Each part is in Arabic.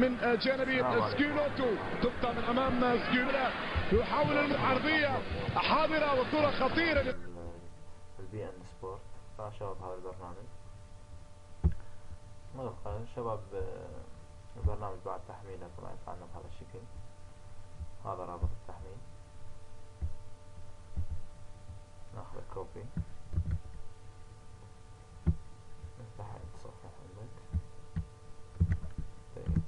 من جانب سكيلوتو. تبقى من أمام سكيلوتو. يحاول العرضية حاضرة والكره خطيرة. ال beIN Sport شباب هذا البرنامج. مغلقة شباب البرنامج بعد تحميله طبعا يطلعنا بهذا الشكل. هذا رابط التحميل. ناخذ copy نفتح التصفح عندك طيب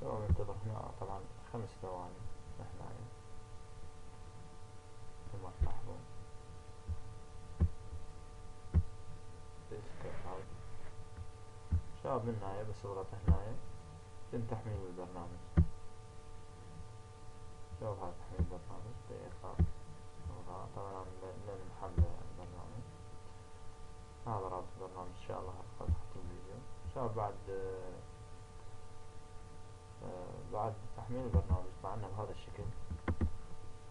شو ننتظر هنا طبعا خمس ثواني. نحن كما تلاحظون شاب من هنايا بس اضغط هنايا يتم تحميل البرنامج. شوف هذا تحميل البرنامج. بإطلاق طبعا لن محمل البرنامج. هذا رابط البرنامج إن شاء الله قد الفيديو. شوف بعد بعد تحميل البرنامج معنا بهذا الشكل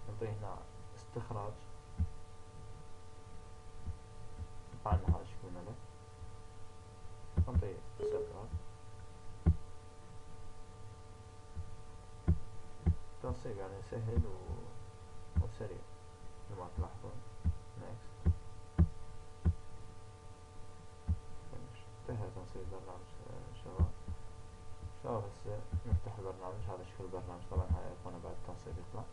نعطيه هنا استخراج. معنا هذا الشكل الملف نعطيه استخراج. تنصيب يعني سهل و... وسريع مثل ما تلاحظون next انتهى تنصيب البرنامج شباب هسه نفتح البرنامج هذا شكل البرنامج طبعا هاي ايقونة بعد التنصيب يطلع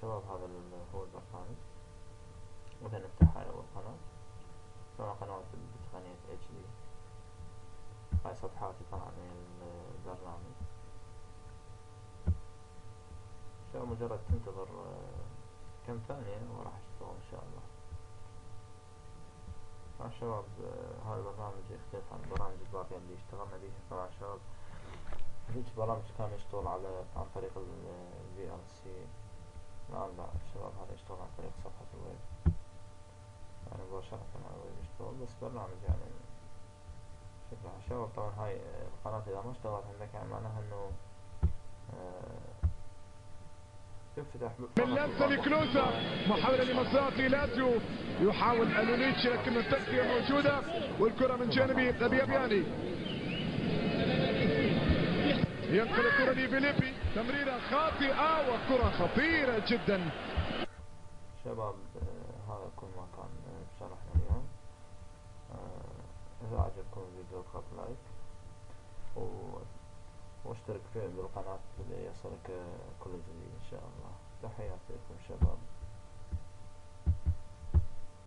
شباب هذا هو البرنامج. مثلا نفتح هاي أول قناة سواء قنوات بتقنية اتش دي هاي صفحاتي طبعا من البرنامج مجرد تنتظر كم ثانية وراح اشتغل ان شاء الله طبعا شباب هذا البرنامج يختلف عن البرامج الباقية اللي اشتغلنا بيها طبعا شباب هيك برامج كان يشتغل على عن طريق ال VLC الآن لا شباب هذا يشتغل عن طريق صفحة الويب. يعني مباشرة على الويب يشتغل بس برنامج يعني شكلها شباب طبعا هاي القناة إذا ما اشتغلت عندك يعني معناها إنه من لمسة لكلوزا محاولة لمصلحة لاتسيو. يحاول الونيتش لكن التسلل موجودة والكرة من جانب غبيبياني ينقل الكرة لفيليبي. تمريرة خاطئة وكرة خطيرة جدا. شباب هذا كل ما كان بشرحنا اليوم. إذا عجبكم الفيديو اضغط لايك و واشترك في بالقناة ليصلك كل جديد إن شاء الله. تحياتي لكم شباب.